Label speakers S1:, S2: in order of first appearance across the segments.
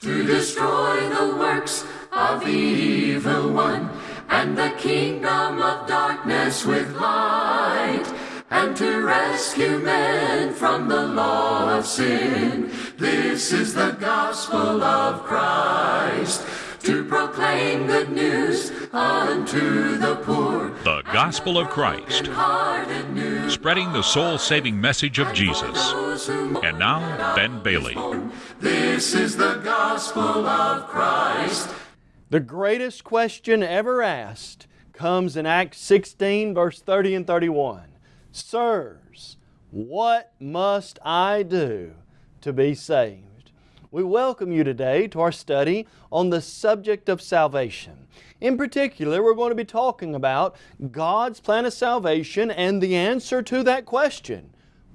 S1: to destroy the works of the evil one and the kingdom of darkness with light and to rescue men from the law of sin. This is the gospel of Christ proclaim good news unto the poor.
S2: The Gospel of Christ, spreading the soul saving message of Jesus. And now, Ben Bailey.
S1: This is the gospel of Christ.
S3: The greatest question ever asked comes in Acts 16, verse 30 and 31. Sirs, what must I do to be saved? We welcome you today to our study on the subject of salvation. In particular, we're going to be talking about God's plan of salvation and the answer to that question.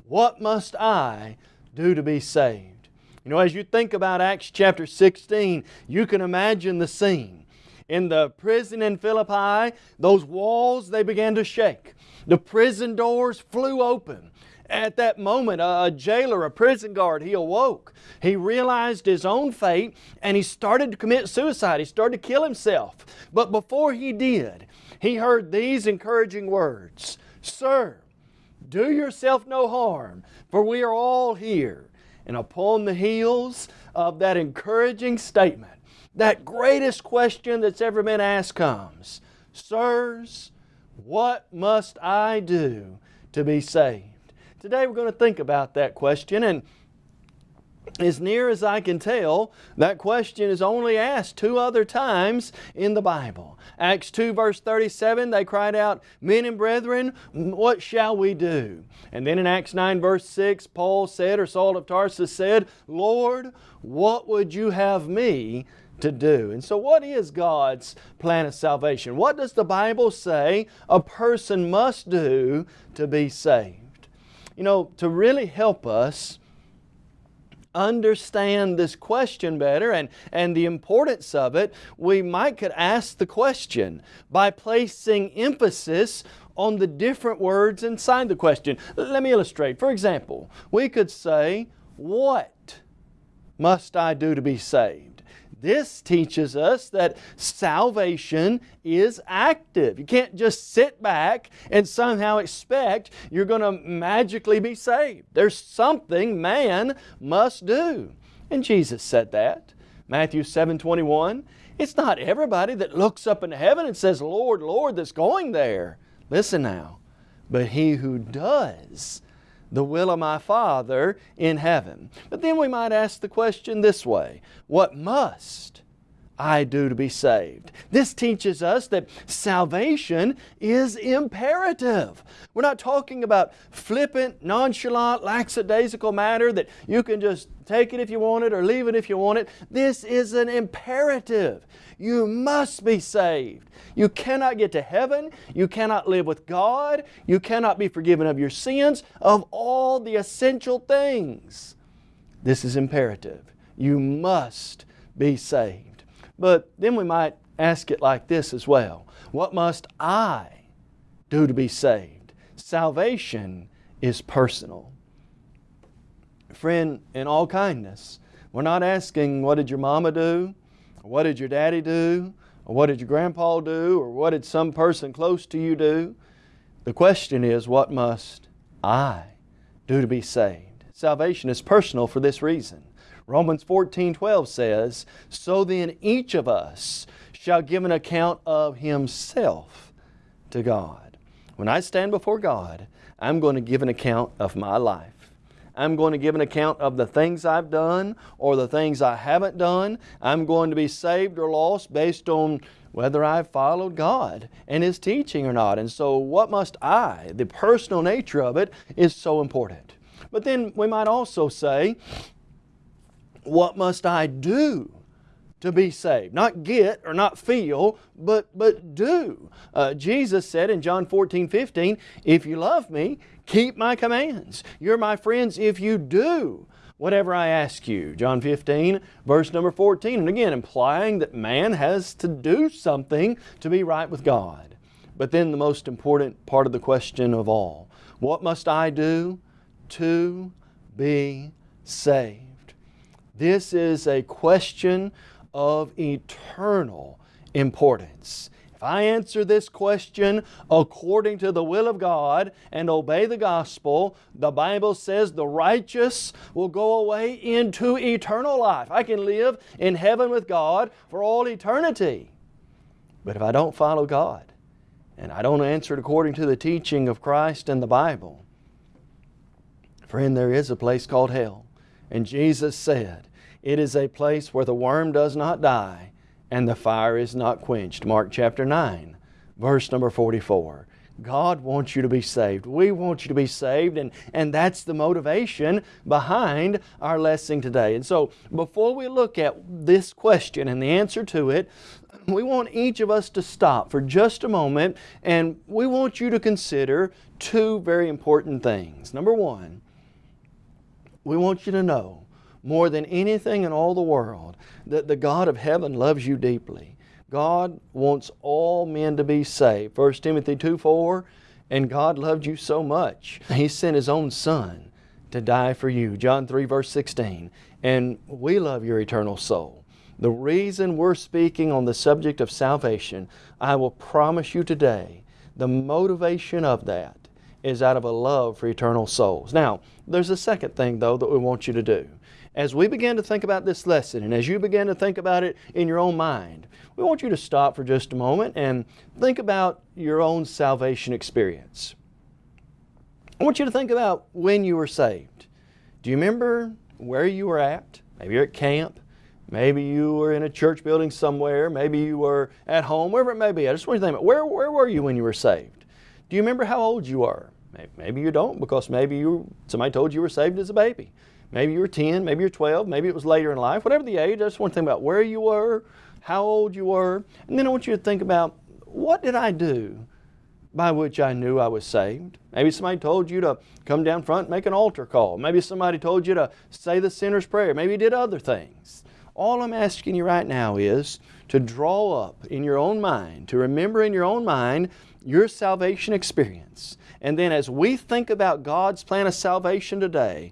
S3: What must I do to be saved? You know, as you think about Acts chapter 16, you can imagine the scene. In the prison in Philippi, those walls, they began to shake. The prison doors flew open. At that moment, a, jailer, a prison guard, he awoke. He realized his own fate and he started to commit suicide. He started to kill himself. But before he did, he heard these encouraging words Sir, do yourself no harm, for we are all here. And upon the heels of that encouraging statement, that greatest question that's ever been asked comes Sirs, what must I do to be saved? Today we're going to think about that question and as near as I can tell, that question is only asked two other times in the Bible. Acts 2 verse 37, they cried out, Men and brethren, what shall we do? And then in Acts 9 verse 6, Paul said, or Saul of Tarsus said, Lord, what would you have me to do. And so what is God's plan of salvation? What does the Bible say a person must do to be saved? You know, to really help us understand this question better and, and the importance of it, we might could ask the question by placing emphasis on the different words inside the question. Let me illustrate. For example, we could say, What must I do to be saved? This teaches us that salvation is active. You can't just sit back and somehow expect you're going to magically be saved. There's something man must do. And Jesus said that. Matthew 7 21. It's not everybody that looks up into heaven and says, Lord, Lord, that's going there. Listen now. But he who does the will of my Father in heaven. But then we might ask the question this way What must I do to be saved? This teaches us that salvation is imperative. We're not talking about flippant, nonchalant, lackadaisical matter that you can just take it if you want it or leave it if you want it. This is an imperative. You must be saved. You cannot get to heaven. You cannot live with God. You cannot be forgiven of your sins, of all the essential things. This is imperative. You must be saved. But then we might ask it like this as well What must I do to be saved? Salvation is personal. Friend, in all kindness, we're not asking, What did your mama do? What did your daddy do? Or what did your grandpa do? Or what did some person close to you do? The question is, what must I do to be saved? Salvation is personal for this reason. Romans 14 12 says, So then each of us shall give an account of himself to God. When I stand before God, I'm going to give an account of my life. I'm going to give an account of the things I've done or the things I haven't done. I'm going to be saved or lost based on whether I've followed God and His teaching or not. And so what must I, the personal nature of it, is so important. But then we might also say, what must I do to be saved. Not get or not feel, but, but do. Uh, Jesus said in John 14, 15, If you love me, keep my commands. You're my friends if you do whatever I ask you. John 15, verse number 14. And again, implying that man has to do something to be right with God. But then the most important part of the question of all what must I do to be saved? This is a question of eternal importance. If I answer this question according to the will of God and obey the gospel, the Bible says the righteous will go away into eternal life. I can live in heaven with God for all eternity. But if I don't follow God and I don't answer it according to the teaching of Christ and the Bible, friend, there is a place called hell. And Jesus said, it is a place where the worm does not die and the fire is not quenched. Mark chapter 9, verse number 44. God wants you to be saved. We want you to be saved, and, and that's the motivation behind our lesson today. And so, before we look at this question and the answer to it, we want each of us to stop for just a moment, and we want you to consider two very important things. Number one, we want you to know more than anything in all the world that the God of heaven loves you deeply. God wants all men to be saved. 1 Timothy 2 4, and God loved you so much, He sent His own Son to die for you. John 3 verse 16. And we love your eternal soul. The reason we're speaking on the subject of salvation, I will promise you today, the motivation of that is out of a love for eternal souls. Now, there's a second thing though that we want you to do as we begin to think about this lesson and as you begin to think about it in your own mind, we want you to stop for just a moment and think about your own salvation experience. I want you to think about when you were saved. Do you remember where you were at? Maybe you're at camp. Maybe you were in a church building somewhere. Maybe you were at home, wherever it may be. I just want you to think about where, where were you when you were saved? Do you remember how old you were? Maybe you don't because maybe you, somebody told you you were saved as a baby. Maybe you were 10, maybe you're 12, maybe it was later in life, whatever the age, I just want to think about where you were, how old you were, and then I want you to think about what did I do by which I knew I was saved? Maybe somebody told you to come down front and make an altar call. Maybe somebody told you to say the sinner's prayer. Maybe you did other things. All I'm asking you right now is to draw up in your own mind, to remember in your own mind your salvation experience. And then as we think about God's plan of salvation today,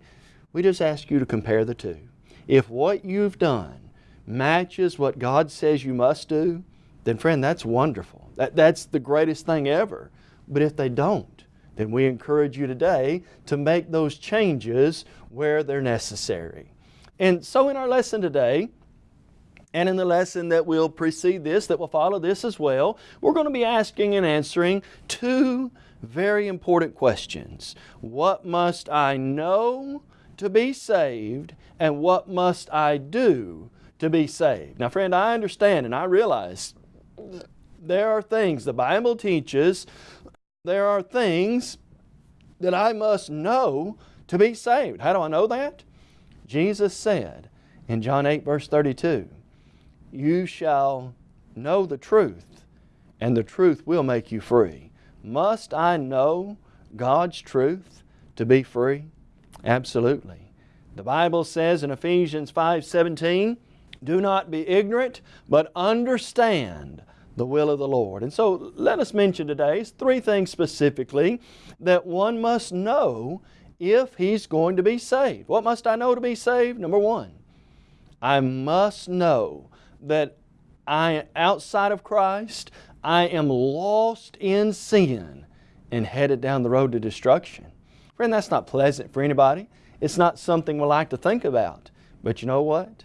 S3: we just ask you to compare the two. If what you've done matches what God says you must do, then friend, that's wonderful. That, that's the greatest thing ever. But if they don't, then we encourage you today to make those changes where they're necessary. And so in our lesson today, and in the lesson that will precede this, that will follow this as well, we're going to be asking and answering two very important questions. What must I know to be saved and what must I do to be saved? Now friend, I understand and I realize there are things the Bible teaches, there are things that I must know to be saved. How do I know that? Jesus said in John 8 verse 32, You shall know the truth and the truth will make you free. Must I know God's truth to be free? Absolutely. The Bible says in Ephesians 5:17, "Do not be ignorant, but understand the will of the Lord." And so let us mention today three things specifically that one must know if he's going to be saved. What must I know to be saved? Number one, I must know that I outside of Christ, I am lost in sin and headed down the road to destruction. Friend, that's not pleasant for anybody. It's not something we like to think about. But you know what?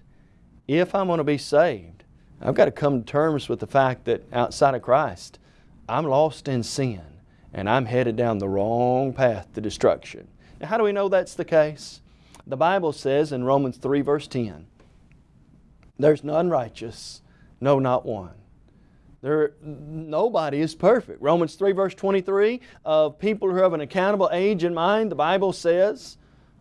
S3: If I'm going to be saved, I've got to come to terms with the fact that outside of Christ, I'm lost in sin and I'm headed down the wrong path to destruction. Now, how do we know that's the case? The Bible says in Romans 3 verse 10, There's none righteous, no not one. There, nobody is perfect. Romans 3 verse 23, of people who have an accountable age in mind, the Bible says,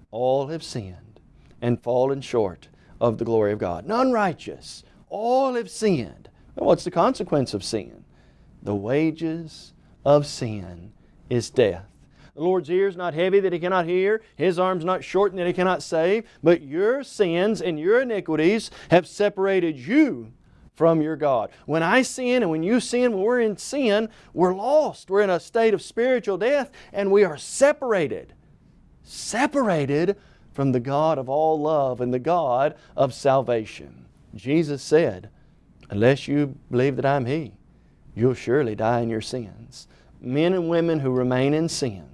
S3: all have sinned and fallen short of the glory of God. None righteous. All have sinned. Well, what's the consequence of sin? The wages of sin is death. The Lord's ear is not heavy that He cannot hear, His arm's not shortened that He cannot save, but your sins and your iniquities have separated you from your God. When I sin and when you sin, when we're in sin, we're lost. We're in a state of spiritual death and we are separated. Separated from the God of all love and the God of salvation. Jesus said, Unless you believe that I'm He, you'll surely die in your sins. Men and women who remain in sin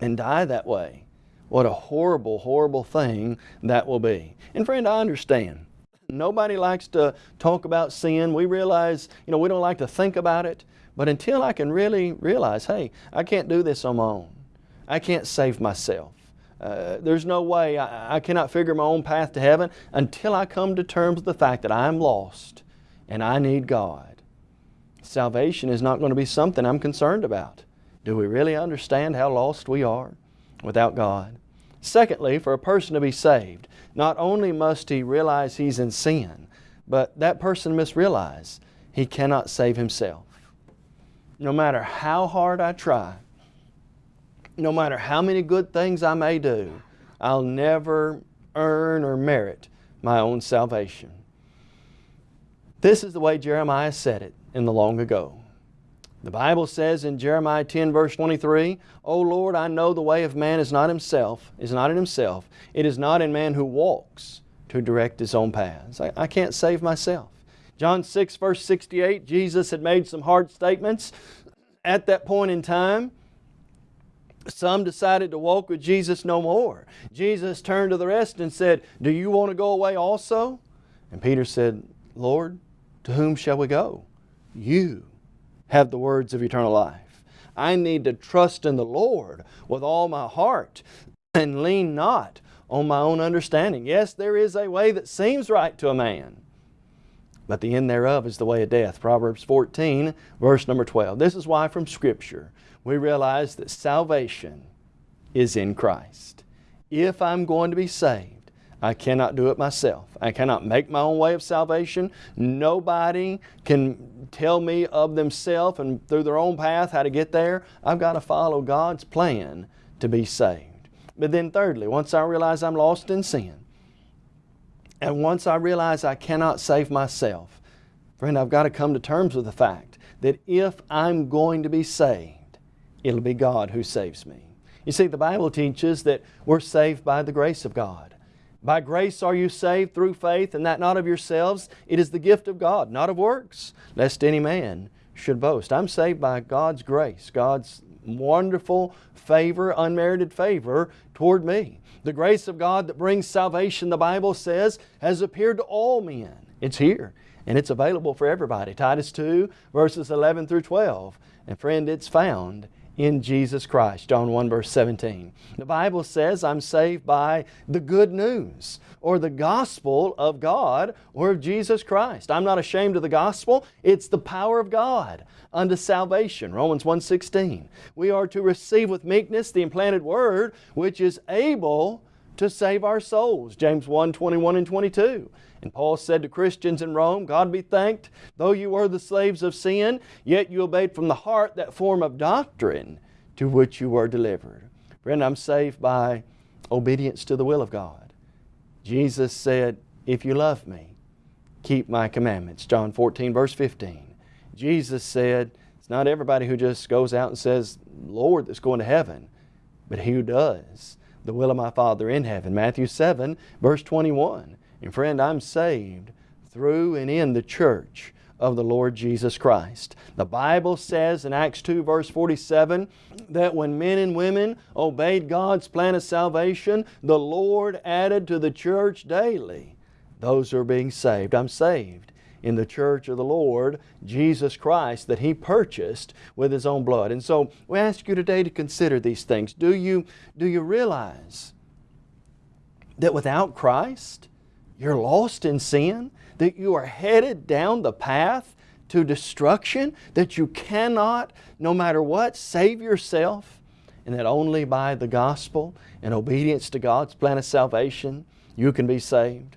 S3: and die that way, what a horrible, horrible thing that will be. And friend, I understand. Nobody likes to talk about sin. We realize, you know, we don't like to think about it. But until I can really realize, hey, I can't do this on my own. I can't save myself. Uh, there's no way, I, I cannot figure my own path to heaven until I come to terms with the fact that I'm lost and I need God. Salvation is not going to be something I'm concerned about. Do we really understand how lost we are without God? Secondly, for a person to be saved, not only must he realize he's in sin, but that person must realize he cannot save himself. No matter how hard I try, no matter how many good things I may do, I'll never earn or merit my own salvation. This is the way Jeremiah said it in the long ago. The Bible says in Jeremiah 10 verse 23, O Lord, I know the way of man is not himself, is not in himself. It is not in man who walks to direct his own paths. I, I can't save myself. John 6 verse 68, Jesus had made some hard statements at that point in time. Some decided to walk with Jesus no more. Jesus turned to the rest and said, Do you want to go away also? And Peter said, Lord, to whom shall we go? You have the words of eternal life. I need to trust in the Lord with all my heart and lean not on my own understanding. Yes, there is a way that seems right to a man, but the end thereof is the way of death. Proverbs 14, verse number 12. This is why from Scripture we realize that salvation is in Christ. If I'm going to be saved, I cannot do it myself. I cannot make my own way of salvation. Nobody can tell me of themselves and through their own path how to get there. I've got to follow God's plan to be saved. But then thirdly, once I realize I'm lost in sin, and once I realize I cannot save myself, friend, I've got to come to terms with the fact that if I'm going to be saved, it'll be God who saves me. You see, the Bible teaches that we're saved by the grace of God. By grace are you saved through faith, and that not of yourselves. It is the gift of God, not of works, lest any man should boast. I'm saved by God's grace, God's wonderful favor, unmerited favor toward me. The grace of God that brings salvation, the Bible says, has appeared to all men. It's here, and it's available for everybody. Titus 2, verses 11 through 12. And friend, it's found in Jesus Christ. John 1 verse 17. The Bible says I'm saved by the good news or the gospel of God or of Jesus Christ. I'm not ashamed of the gospel. It's the power of God unto salvation. Romans 1.16. We are to receive with meekness the implanted word which is able to save our souls. James 1, 21 and 22. And Paul said to Christians in Rome, God be thanked, though you were the slaves of sin, yet you obeyed from the heart that form of doctrine to which you were delivered. Friend, I'm saved by obedience to the will of God. Jesus said, if you love me, keep my commandments. John 14 verse 15. Jesus said, it's not everybody who just goes out and says, Lord, that's going to heaven, but he who does the will of my Father in heaven. Matthew 7 verse 21. And friend, I'm saved through and in the church of the Lord Jesus Christ. The Bible says in Acts 2 verse 47 that when men and women obeyed God's plan of salvation, the Lord added to the church daily those who are being saved. I'm saved in the church of the Lord Jesus Christ that He purchased with His own blood. And so we ask you today to consider these things. Do you, do you realize that without Christ, you're lost in sin, that you are headed down the path to destruction, that you cannot, no matter what, save yourself, and that only by the gospel and obedience to God's plan of salvation you can be saved.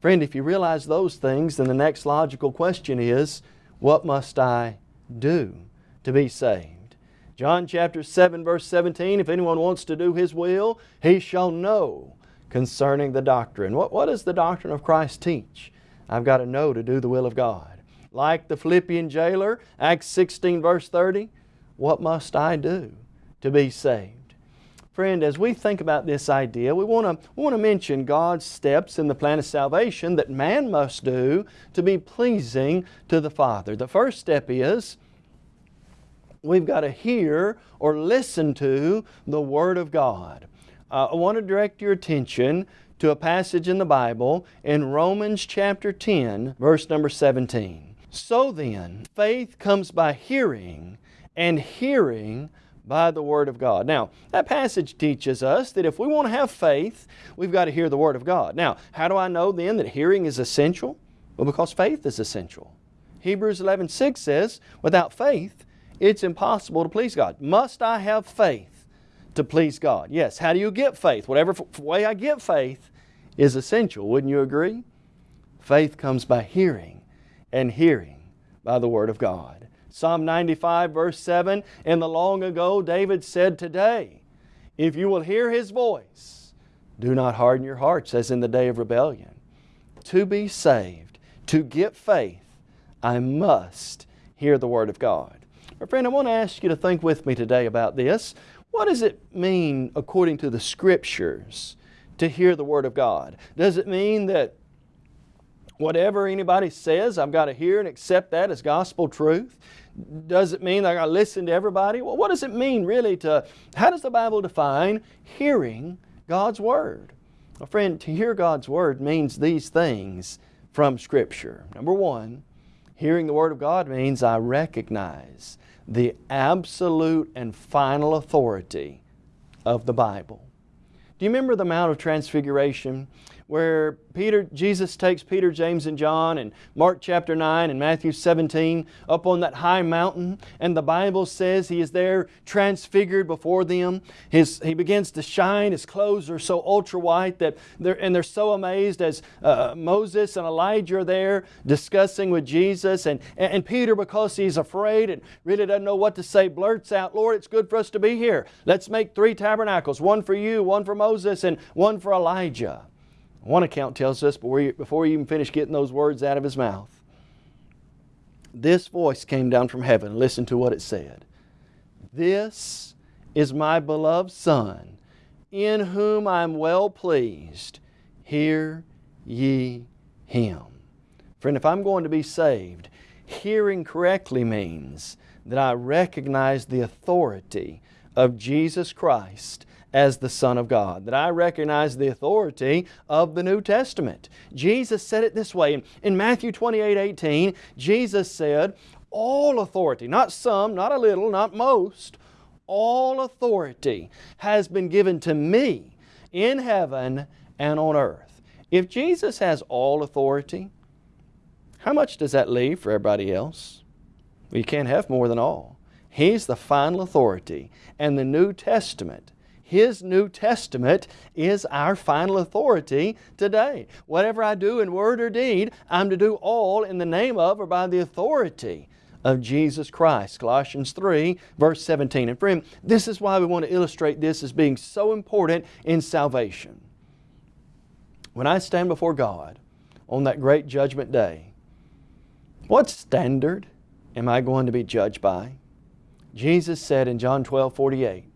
S3: Friend, if you realize those things, then the next logical question is, what must I do to be saved? John chapter 7 verse 17, if anyone wants to do His will, he shall know concerning the doctrine. What, what does the doctrine of Christ teach? I've got to know to do the will of God. Like the Philippian jailer, Acts 16 verse 30, what must I do to be saved? Friend, as we think about this idea, we want to we want to mention God's steps in the plan of salvation that man must do to be pleasing to the Father. The first step is we've got to hear or listen to the Word of God. Uh, I want to direct your attention to a passage in the Bible in Romans chapter 10, verse number 17. So then, faith comes by hearing, and hearing by the Word of God. Now, that passage teaches us that if we want to have faith, we've got to hear the Word of God. Now, how do I know then that hearing is essential? Well, because faith is essential. Hebrews 11, 6 says, without faith, it's impossible to please God. Must I have faith to please God? Yes. How do you get faith? Whatever way I get faith is essential. Wouldn't you agree? Faith comes by hearing, and hearing by the Word of God. Psalm 95 verse 7, in the long ago David said today, if you will hear His voice, do not harden your hearts as in the day of rebellion. To be saved, to get faith, I must hear the Word of God. My friend, I want to ask you to think with me today about this. What does it mean according to the Scriptures to hear the Word of God? Does it mean that whatever anybody says, I've got to hear and accept that as gospel truth? Does it mean that I've got to listen to everybody? Well, what does it mean really to, how does the Bible define hearing God's Word? Well, friend, to hear God's Word means these things from Scripture. Number one, hearing the Word of God means I recognize the absolute and final authority of the Bible. Do you remember the Mount of Transfiguration? Where Peter, Jesus takes Peter, James, and John in Mark chapter 9 and Matthew 17 up on that high mountain and the Bible says He is there transfigured before them. His, he begins to shine. His clothes are so ultra white that they're, and they're so amazed as uh, Moses and Elijah are there discussing with Jesus and, and, and Peter because he's afraid and really doesn't know what to say blurts out, Lord, it's good for us to be here. Let's make three tabernacles, one for you, one for Moses, and one for Elijah. One account tells us before he even finished getting those words out of his mouth, this voice came down from heaven. Listen to what it said. This is my beloved Son, in whom I am well pleased. Hear ye Him. Friend, if I'm going to be saved, hearing correctly means that I recognize the authority of Jesus Christ as the Son of God, that I recognize the authority of the New Testament. Jesus said it this way. In Matthew 28, 18, Jesus said, all authority, not some, not a little, not most, all authority has been given to me in heaven and on earth. If Jesus has all authority, how much does that leave for everybody else? Well, you can't have more than all. He's the final authority. And the New Testament his New Testament is our final authority today. Whatever I do in word or deed, I'm to do all in the name of or by the authority of Jesus Christ. Colossians 3 verse 17. And friend, this is why we want to illustrate this as being so important in salvation. When I stand before God on that great judgment day, what standard am I going to be judged by? Jesus said in John 12, 48,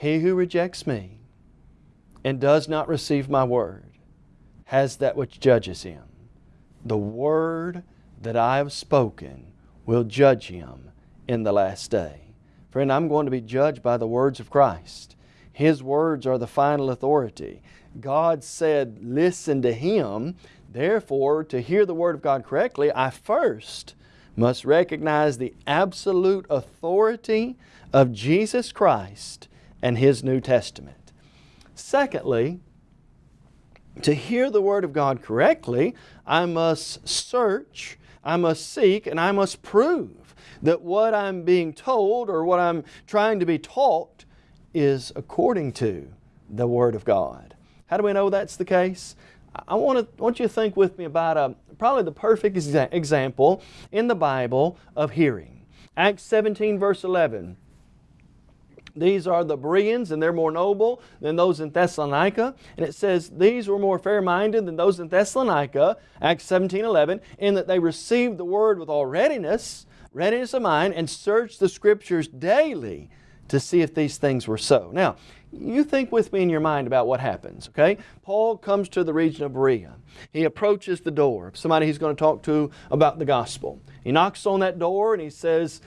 S3: he who rejects me and does not receive my word has that which judges him. The word that I have spoken will judge him in the last day. Friend, I'm going to be judged by the words of Christ. His words are the final authority. God said, listen to Him. Therefore, to hear the Word of God correctly, I first must recognize the absolute authority of Jesus Christ and His New Testament. Secondly, to hear the Word of God correctly, I must search, I must seek, and I must prove that what I'm being told or what I'm trying to be taught is according to the Word of God. How do we know that's the case? I want, to, want you to think with me about a, probably the perfect exa example in the Bible of hearing. Acts 17 verse 11. These are the Bereans, and they're more noble than those in Thessalonica. And it says, These were more fair-minded than those in Thessalonica, Acts 17, 11, in that they received the Word with all readiness, readiness of mind, and searched the Scriptures daily to see if these things were so. Now, you think with me in your mind about what happens, okay? Paul comes to the region of Berea. He approaches the door, of somebody he's going to talk to about the gospel. He knocks on that door and he says,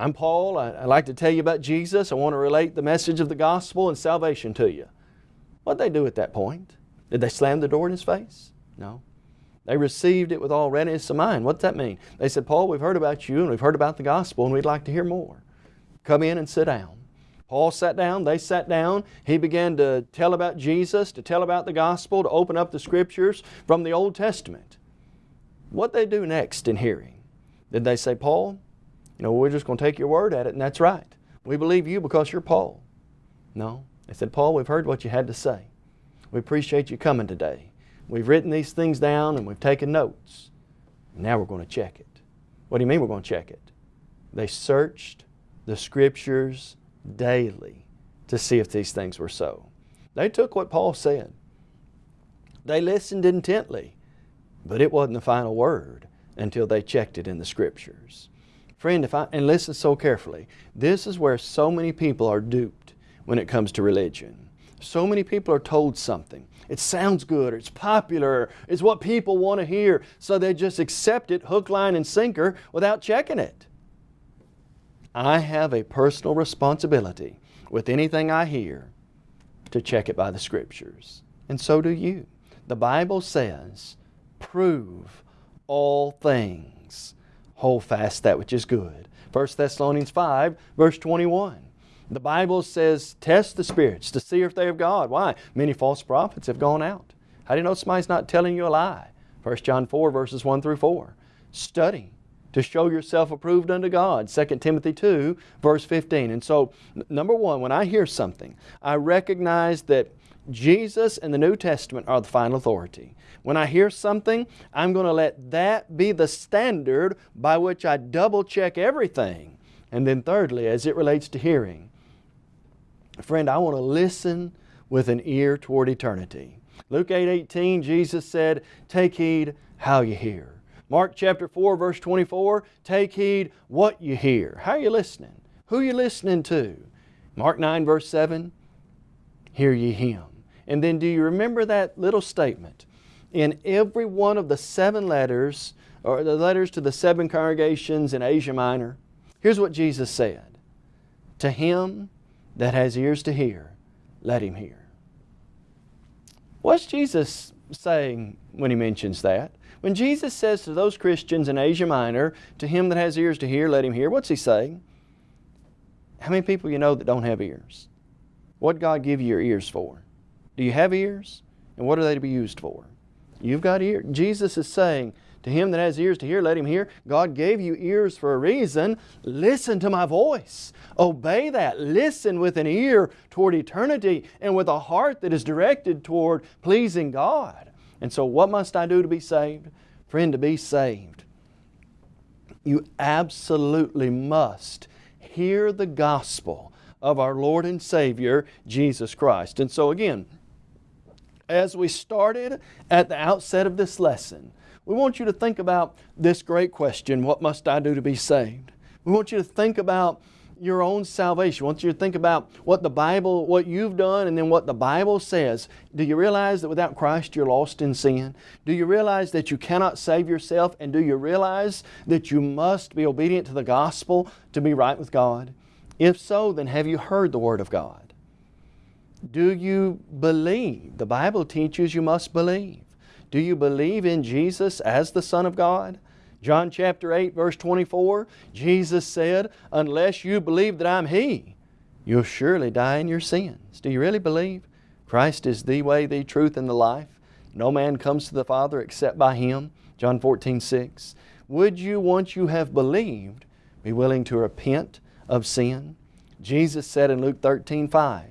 S3: I'm Paul. I, would like to tell you about Jesus. I want to relate the message of the gospel and salvation to you. What'd they do at that point? Did they slam the door in his face? No. They received it with all readiness of mind. What's that mean? They said, Paul, we've heard about you and we've heard about the gospel and we'd like to hear more. Come in and sit down. Paul sat down, they sat down. He began to tell about Jesus, to tell about the gospel, to open up the scriptures from the Old Testament. What they do next in hearing? Did they say, Paul, you know, we're just going to take your word at it and that's right. We believe you because you're Paul. No. They said, Paul, we've heard what you had to say. We appreciate you coming today. We've written these things down and we've taken notes. Now we're going to check it. What do you mean we're going to check it? They searched the scriptures daily to see if these things were so. They took what Paul said. They listened intently, but it wasn't the final word until they checked it in the Scriptures. Friend, if I, and listen so carefully, this is where so many people are duped when it comes to religion. So many people are told something. It sounds good, it's popular, it's what people want to hear, so they just accept it hook, line, and sinker without checking it. I have a personal responsibility with anything I hear to check it by the Scriptures. And so do you. The Bible says, prove all things. Hold fast that which is good. 1 Thessalonians 5, verse 21. The Bible says, test the spirits to see if they are of God. Why? Many false prophets have gone out. How do you know somebody's not telling you a lie? 1 John 4, verses 1 through 4. Study to show yourself approved unto God. 2 Timothy 2, verse 15. And so, number one, when I hear something, I recognize that Jesus and the New Testament are the final authority. When I hear something, I'm going to let that be the standard by which I double check everything. And then thirdly, as it relates to hearing, friend, I want to listen with an ear toward eternity. Luke 8, 18, Jesus said, take heed how you hear. Mark chapter 4 verse 24, take heed what you hear. How are you listening? Who are you listening to? Mark 9 verse 7, hear ye Him. And then do you remember that little statement? In every one of the seven letters, or the letters to the seven congregations in Asia Minor, here's what Jesus said. To him that has ears to hear, let him hear. What's Jesus saying when He mentions that? When Jesus says to those Christians in Asia Minor, to him that has ears to hear, let him hear, what's He saying? How many people you know that don't have ears? What God give you your ears for? Do you have ears? And what are they to be used for? You've got ears. Jesus is saying, to him that has ears to hear, let him hear. God gave you ears for a reason. Listen to my voice. Obey that. Listen with an ear toward eternity and with a heart that is directed toward pleasing God. And so what must I do to be saved? Friend, to be saved, you absolutely must hear the gospel of our Lord and Savior, Jesus Christ. And so again, as we started at the outset of this lesson, we want you to think about this great question, what must I do to be saved? We want you to think about your own salvation. We want you to think about what the Bible, what you've done and then what the Bible says. Do you realize that without Christ you're lost in sin? Do you realize that you cannot save yourself? And do you realize that you must be obedient to the gospel to be right with God? If so, then have you heard the Word of God? Do you believe? The Bible teaches you must believe. Do you believe in Jesus as the Son of God? John chapter 8 verse 24, Jesus said, unless you believe that I'm He, you'll surely die in your sins. Do you really believe? Christ is the way, the truth, and the life. No man comes to the Father except by Him. John 14, 6. Would you, once you have believed, be willing to repent of sin? Jesus said in Luke 13, 5,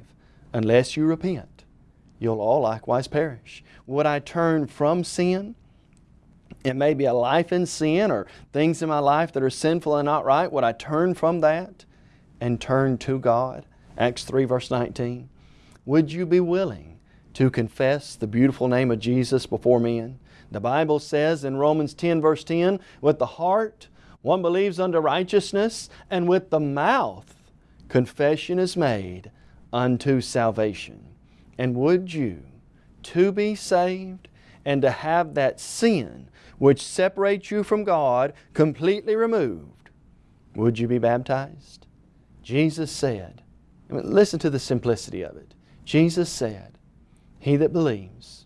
S3: unless you repent, you'll all likewise perish. Would I turn from sin? it may be a life in sin or things in my life that are sinful and not right, would I turn from that and turn to God? Acts 3 verse 19. Would you be willing to confess the beautiful name of Jesus before men? The Bible says in Romans 10 verse 10, with the heart one believes unto righteousness, and with the mouth confession is made unto salvation. And would you, to be saved and to have that sin which separates you from God completely removed, would you be baptized? Jesus said, listen to the simplicity of it. Jesus said, He that believes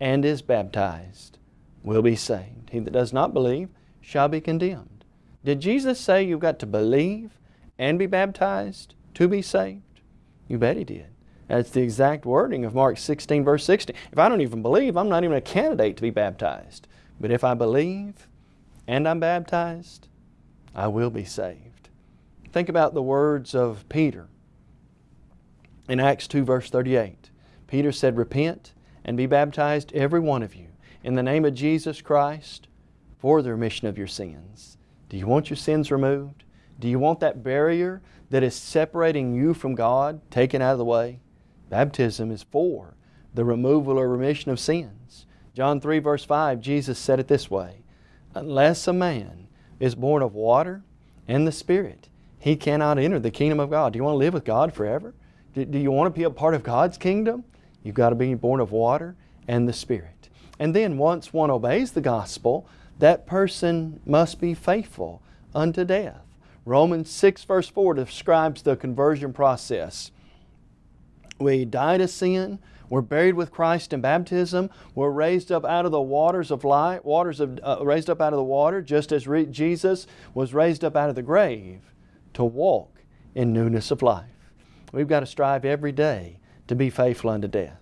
S3: and is baptized will be saved. He that does not believe shall be condemned. Did Jesus say you've got to believe and be baptized to be saved? You bet He did. That's the exact wording of Mark 16, verse 16. If I don't even believe, I'm not even a candidate to be baptized. But if I believe and I'm baptized, I will be saved. Think about the words of Peter in Acts 2, verse 38. Peter said, Repent and be baptized, every one of you, in the name of Jesus Christ for the remission of your sins. Do you want your sins removed? Do you want that barrier that is separating you from God taken out of the way? Baptism is for the removal or remission of sins. John 3 verse 5, Jesus said it this way, Unless a man is born of water and the Spirit, he cannot enter the kingdom of God. Do you want to live with God forever? Do, do you want to be a part of God's kingdom? You've got to be born of water and the Spirit. And then once one obeys the gospel, that person must be faithful unto death. Romans 6 verse 4 describes the conversion process. We die to sin. We're buried with Christ in baptism. We're raised up out of the waters of life, waters of, uh, raised up out of the water, just as Jesus was raised up out of the grave to walk in newness of life. We've got to strive every day to be faithful unto death.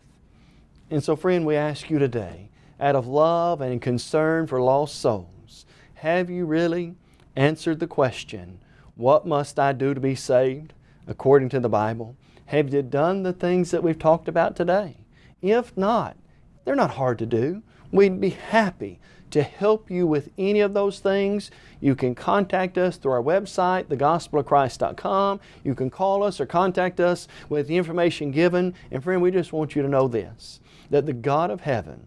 S3: And so, friend, we ask you today, out of love and concern for lost souls, have you really answered the question, What must I do to be saved according to the Bible? Have you done the things that we've talked about today? If not, they're not hard to do. We'd be happy to help you with any of those things. You can contact us through our website, thegospelofchrist.com. You can call us or contact us with the information given. And friend, we just want you to know this, that the God of heaven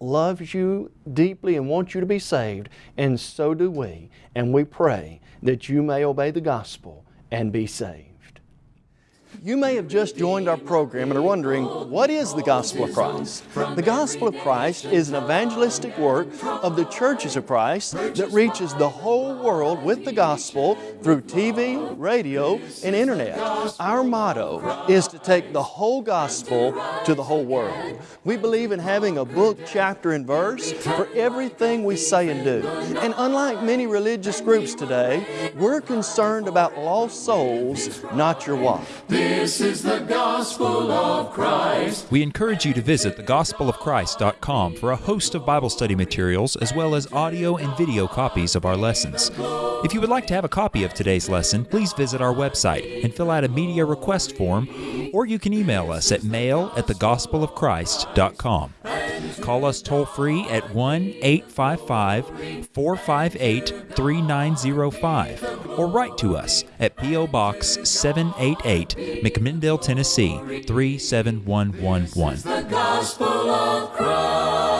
S3: loves you deeply and wants you to be saved, and so do we. And we pray that you may obey the gospel and be saved. You may have just joined our program and are wondering, what is the Gospel of Christ? The Gospel of Christ is an evangelistic work of the churches of Christ that reaches the whole world with the gospel through TV, radio, and internet. Our motto is to take the whole gospel to the whole world. We believe in having a book, chapter, and verse for everything we say and do. And unlike many religious groups today, we're concerned about lost souls, not your wife.
S1: This is the gospel of Christ.
S4: We encourage you to visit thegospelofchrist.com for a host of Bible study materials as well as audio and video copies of our lessons. If you would like to have a copy of today's lesson, please visit our website and fill out a media request form, or you can email us at mail at thegospelofchrist.com. Call us toll free at 1 855 458 3905 or write to us at P.O. Box 788, McMinnville, Tennessee 37111.